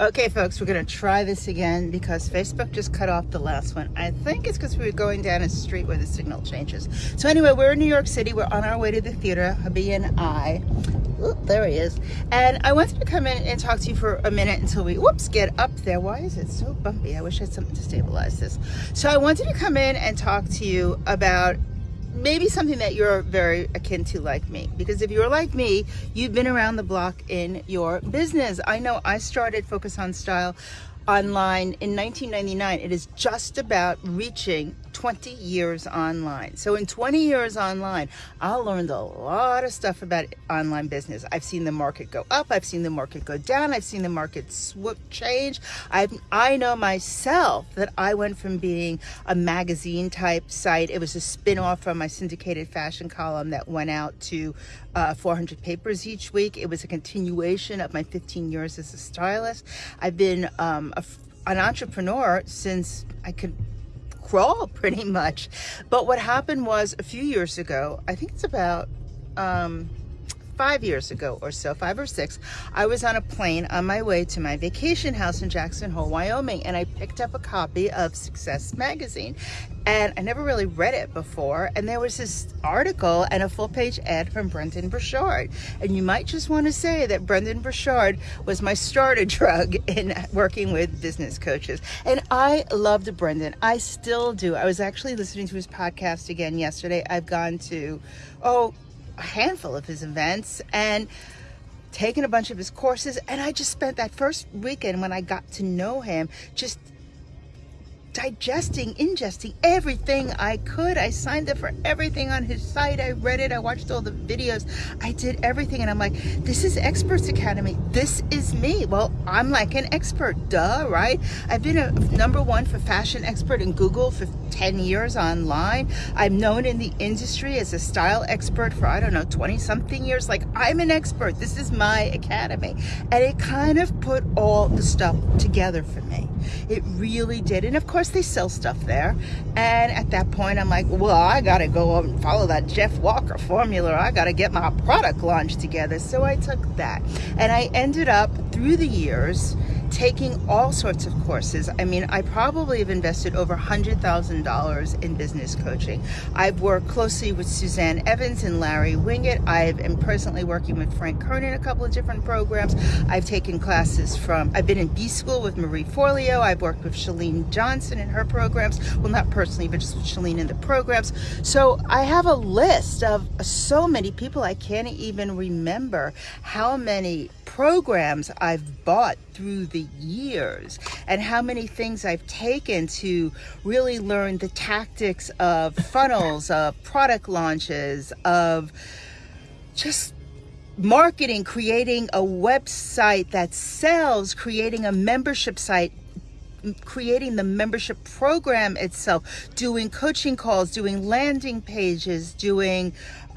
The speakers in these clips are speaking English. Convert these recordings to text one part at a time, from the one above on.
Okay, folks, we're going to try this again because Facebook just cut off the last one. I think it's because we were going down a street where the signal changes. So anyway, we're in New York City. We're on our way to the theater, hubby and I. Ooh, there he is. And I wanted to come in and talk to you for a minute until we, whoops, get up there. Why is it so bumpy? I wish I had something to stabilize this. So I wanted to come in and talk to you about maybe something that you're very akin to like me. Because if you're like me you've been around the block in your business. I know i started focus on style online in 1999 it is just about reaching 20 years online. So in 20 years online, I learned a lot of stuff about online business. I've seen the market go up. I've seen the market go down. I've seen the market swoop change. i I know myself that I went from being a magazine type site. It was a spin-off from my syndicated fashion column that went out to uh, 400 papers each week. It was a continuation of my 15 years as a stylist. I've been um, a, an entrepreneur since I could crawl pretty much. But what happened was a few years ago, I think it's about um, five years ago or so, five or six, I was on a plane on my way to my vacation house in Jackson Hole, Wyoming, and I picked up a copy of Success Magazine. And I never really read it before. And there was this article and a full page ad from Brendon Burchard. And you might just want to say that Brendon Burchard was my starter drug in working with business coaches. And I loved Brendon. I still do. I was actually listening to his podcast again yesterday. I've gone to, oh, a handful of his events and taken a bunch of his courses. And I just spent that first weekend when I got to know him just digesting, ingesting everything I could. I signed up for everything on his site. I read it. I watched all the videos. I did everything. And I'm like, this is Experts Academy. This is me. Well, I'm like an expert, duh, right? I've been a number one for fashion expert in Google for 10 years online. I'm known in the industry as a style expert for, I don't know, 20 something years. Like, I'm an expert. This is my academy. And it kind of put all the stuff together for me. It really did. And of course, they sell stuff there. And at that point, I'm like, well, I got to go and follow that Jeff Walker formula. I got to get my product launch together. So I took that. And I ended up through the years taking all sorts of courses. I mean, I probably have invested over $100,000 in business coaching. I've worked closely with Suzanne Evans and Larry Winget. I am presently working with Frank Kern in a couple of different programs. I've taken classes from, I've been in B School with Marie Forleo. I've worked with Chalene Johnson in her programs. Well, not personally, but just with Chalene in the programs. So I have a list of so many people I can't even remember how many programs I've bought through the years and how many things I've taken to really learn the tactics of funnels, of product launches, of just marketing, creating a website that sells, creating a membership site creating the membership program itself, doing coaching calls, doing landing pages, doing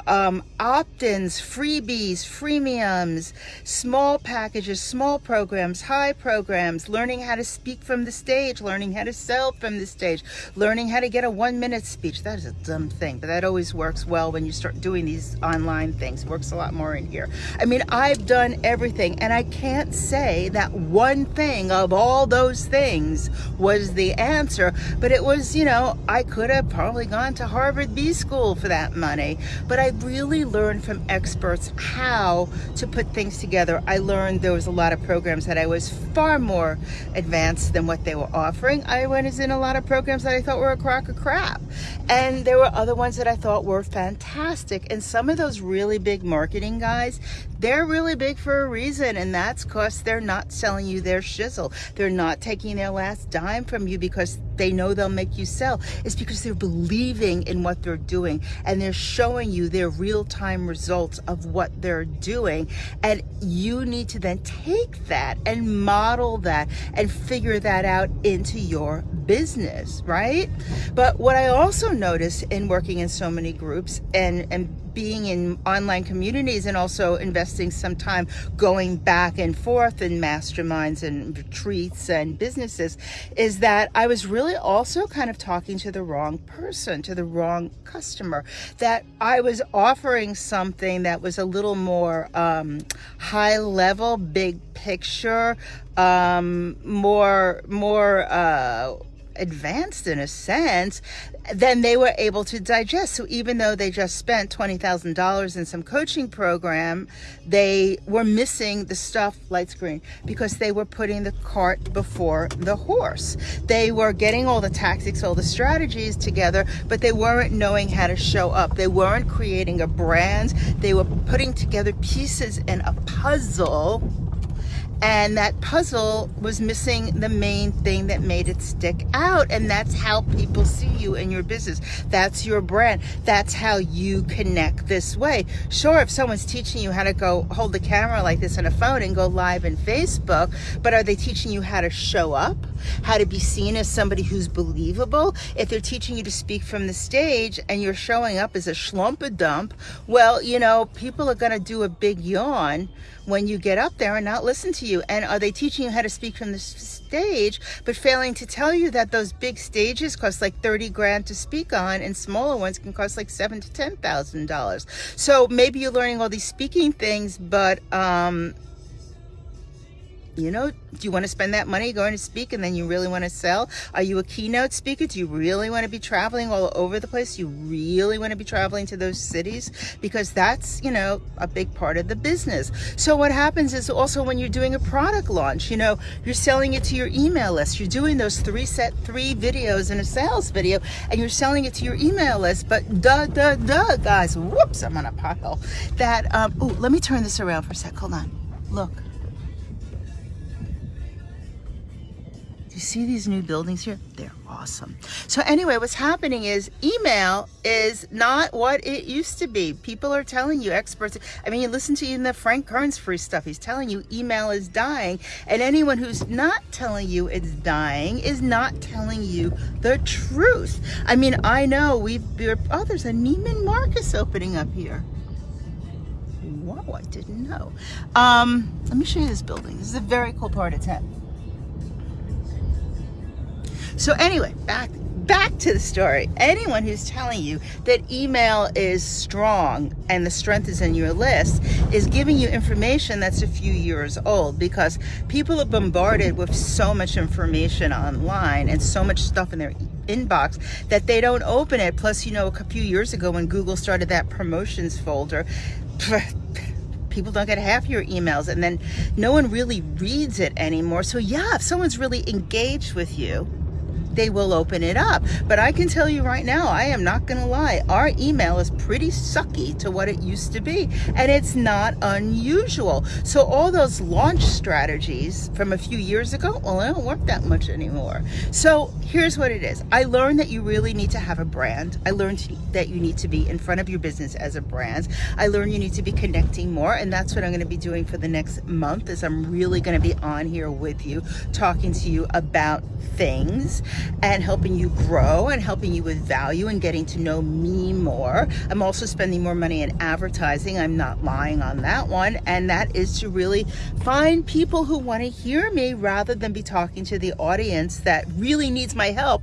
um, opt-ins, freebies, freemiums, small packages, small programs, high programs, learning how to speak from the stage, learning how to sell from the stage, learning how to get a one minute speech. That is a dumb thing, but that always works well when you start doing these online things. It works a lot more in here. I mean, I've done everything and I can't say that one thing of all those things was the answer, but it was, you know, I could have probably gone to Harvard B school for that money, but I really learned from experts how to put things together. I learned there was a lot of programs that I was far more advanced than what they were offering. I went in a lot of programs that I thought were a crock of crap. And there were other ones that I thought were fantastic. And some of those really big marketing guys, they're really big for a reason. And that's because they're not selling you their shizzle. They're not taking their last dime from you because they know they'll make you sell. It's because they're believing in what they're doing and they're showing you their real-time results of what they're doing. And you need to then take that and model that and figure that out into your business, right? But what I also notice in working in so many groups and, and being in online communities and also investing some time going back and forth in masterminds and retreats and businesses is that I was really also kind of talking to the wrong person, to the wrong customer. That I was offering something that was a little more um, high level, big picture, um, more, more, uh, advanced in a sense, then they were able to digest. So even though they just spent $20,000 in some coaching program, they were missing the stuff, light screen, because they were putting the cart before the horse. They were getting all the tactics, all the strategies together, but they weren't knowing how to show up. They weren't creating a brand. They were putting together pieces in a puzzle and that puzzle was missing the main thing that made it stick out and that's how people see you in your business. That's your brand. That's how you connect this way. Sure if someone's teaching you how to go hold the camera like this on a phone and go live in facebook but are they teaching you how to show up how to be seen as somebody who's believable if they're teaching you to speak from the stage and you're showing up as a schlumpa dump well you know people are going to do a big yawn when you get up there and not listen to you? And are they teaching you how to speak from the stage, but failing to tell you that those big stages cost like 30 grand to speak on and smaller ones can cost like seven to $10,000. So maybe you're learning all these speaking things, but um, you know, do you want to spend that money going to speak and then you really want to sell? Are you a keynote speaker? Do you really want to be traveling all over the place? You really want to be traveling to those cities? Because that's, you know, a big part of the business. So what happens is also when you're doing a product launch, you know, you're selling it to your email list. You're doing those three set three videos in a sales video and you're selling it to your email list. But duh, duh, duh, guys, whoops, I'm on a pothole. That, um, oh, let me turn this around for a sec. Hold on. Look. See these new buildings here? They're awesome. So anyway, what's happening is email is not what it used to be. People are telling you, experts, I mean, you listen to even the Frank Kern's free stuff. He's telling you email is dying. And anyone who's not telling you it's dying is not telling you the truth. I mean, I know we've, oh, there's a Neiman Marcus opening up here. Whoa, I didn't know. Um, let me show you this building. This is a very cool part of town. So anyway, back back to the story. Anyone who's telling you that email is strong and the strength is in your list is giving you information that's a few years old because people are bombarded with so much information online and so much stuff in their inbox that they don't open it. Plus, you know, a few years ago when Google started that promotions folder, people don't get half your emails and then no one really reads it anymore. So yeah, if someone's really engaged with you, they will open it up. But I can tell you right now, I am not going to lie. Our email is pretty sucky to what it used to be. And it's not unusual. So all those launch strategies from a few years ago, well, they don't work that much anymore. So here's what it is. I learned that you really need to have a brand. I learned that you need to be in front of your business as a brand. I learned you need to be connecting more. And that's what I'm going to be doing for the next month is I'm really going to be on here with you, talking to you about things and helping you grow and helping you with value and getting to know me more. I'm also spending more money in advertising. I'm not lying on that one. And that is to really find people who want to hear me rather than be talking to the audience that really needs my help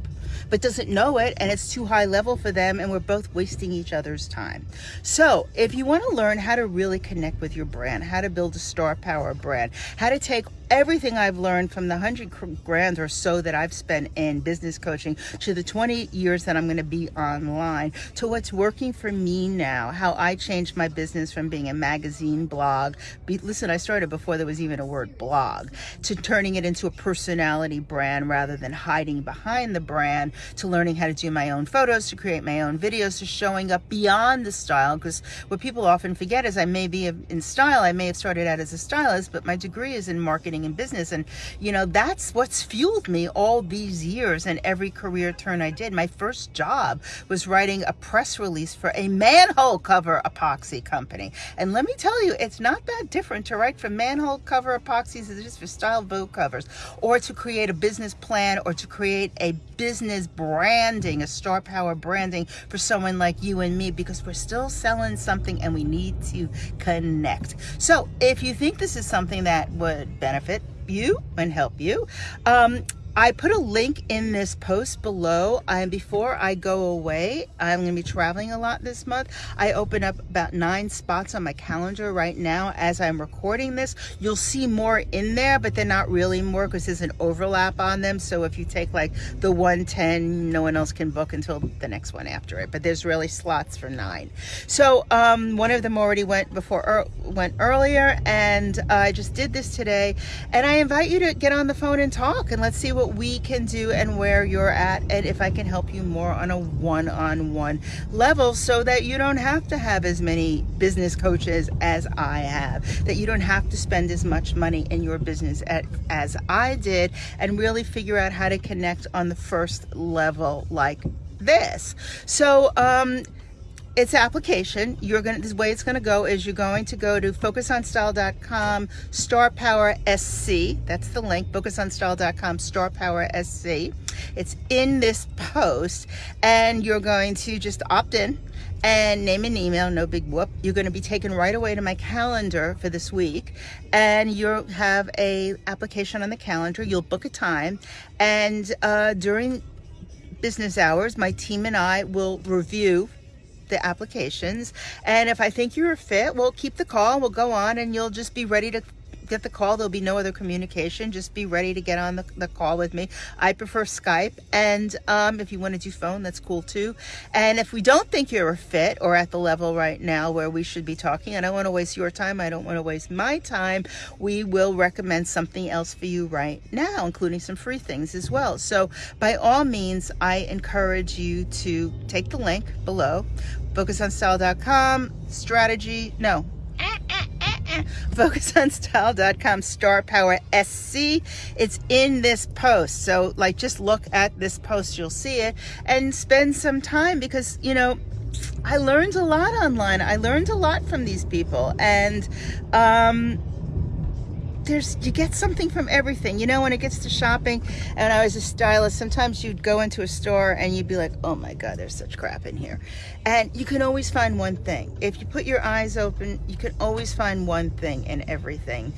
but doesn't know it and it's too high level for them and we're both wasting each other's time. So if you want to learn how to really connect with your brand, how to build a star power brand, how to take everything I've learned from the 100 grand or so that I've spent in business coaching to the 20 years that I'm going to be online to what's working for me now, how I changed my business from being a magazine blog. Be, listen, I started before there was even a word blog to turning it into a personality brand rather than hiding behind the brand to learning how to do my own photos, to create my own videos, to showing up beyond the style. Because what people often forget is I may be in style, I may have started out as a stylist, but my degree is in marketing happening in business. And, you know, that's what's fueled me all these years and every career turn I did. My first job was writing a press release for a manhole cover epoxy company. And let me tell you, it's not that different to write for manhole cover epoxies as it is for style boat covers, or to create a business plan, or to create a business branding, a star power branding for someone like you and me, because we're still selling something and we need to connect. So if you think this is something that would benefit you and help you, um, I put a link in this post below. And before I go away, I'm going to be traveling a lot this month. I open up about nine spots on my calendar right now as I'm recording this. You'll see more in there, but they're not really more because there's an overlap on them. So if you take like the 110, no one else can book until the next one after it. But there's really slots for nine. So um, one of them already went before er, went earlier, and I just did this today. And I invite you to get on the phone and talk, and let's see what what we can do and where you're at and if I can help you more on a one-on-one -on -one level so that you don't have to have as many business coaches as I have, that you don't have to spend as much money in your business at, as I did and really figure out how to connect on the first level like this. So, um, it's application. You're going to, the way it's going to go is you're going to go to focusonstyle.com, star power SC. That's the link, focusonstyle.com, star power SC. It's in this post and you're going to just opt in and name an email, no big whoop. You're going to be taken right away to my calendar for this week and you'll have a application on the calendar. You'll book a time and uh, during business hours, my team and I will review the applications. And if I think you're fit, we'll keep the call. We'll go on and you'll just be ready to get the call. There'll be no other communication. Just be ready to get on the, the call with me. I prefer Skype. And um, if you want to do phone, that's cool too. And if we don't think you're a fit or at the level right now where we should be talking, I don't want to waste your time. I don't want to waste my time. We will recommend something else for you right now, including some free things as well. So by all means, I encourage you to take the link below, focusonstyle.com, strategy, no, focusonstyle.com star power SC. It's in this post. So like just look at this post, you'll see it and spend some time because, you know, I learned a lot online. I learned a lot from these people and um there's you get something from everything you know when it gets to shopping. And I was a stylist sometimes you'd go into a store and you'd be like oh my god there's such crap in here. And you can always find one thing. If you put your eyes open you can always find one thing in everything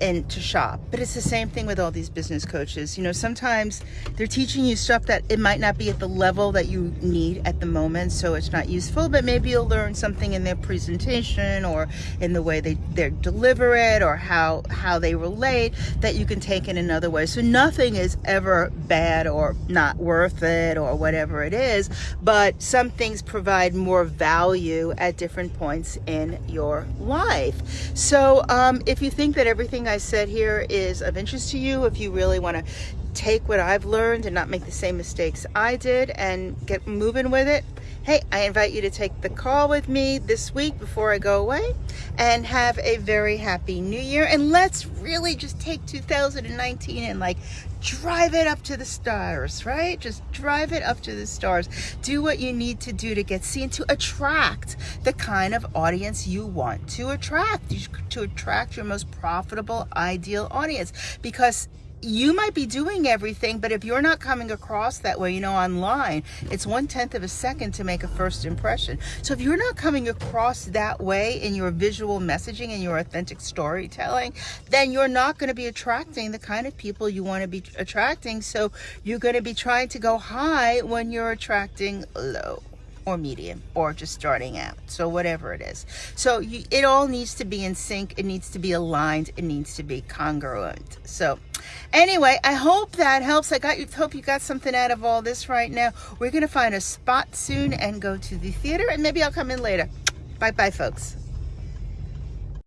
and to shop. But it's the same thing with all these business coaches. You know, sometimes they're teaching you stuff that it might not be at the level that you need at the moment, so it's not useful, but maybe you'll learn something in their presentation or in the way they, they deliver it or how, how they relate that you can take in another way. So nothing is ever bad or not worth it or whatever it is, but some things provide more value at different points in your life. So um, if you think that everything I said here is of interest to you, if you really want to take what I've learned and not make the same mistakes I did and get moving with it, hey, I invite you to take the call with me this week before I go away and have a very happy new year. And let's really just take 2019 and like drive it up to the stars, right? Just drive it up to the stars. Do what you need to do to get seen, to attract the kind of audience you want to attract, to attract your most profitable, ideal audience. Because you might be doing everything, but if you're not coming across that way, you know, online, it's one tenth of a second to make a first impression. So if you're not coming across that way in your visual messaging and your authentic storytelling, then you're not going to be attracting the kind of people you want to be attracting. So you're going to be trying to go high when you're attracting low or medium or just starting out. So whatever it is. So you, it all needs to be in sync. It needs to be aligned. It needs to be congruent. So anyway i hope that helps. I got you hope you got something out of all this right now. We're gonna find a spot soon and go to the theater and maybe i'll come in later. Bye bye folks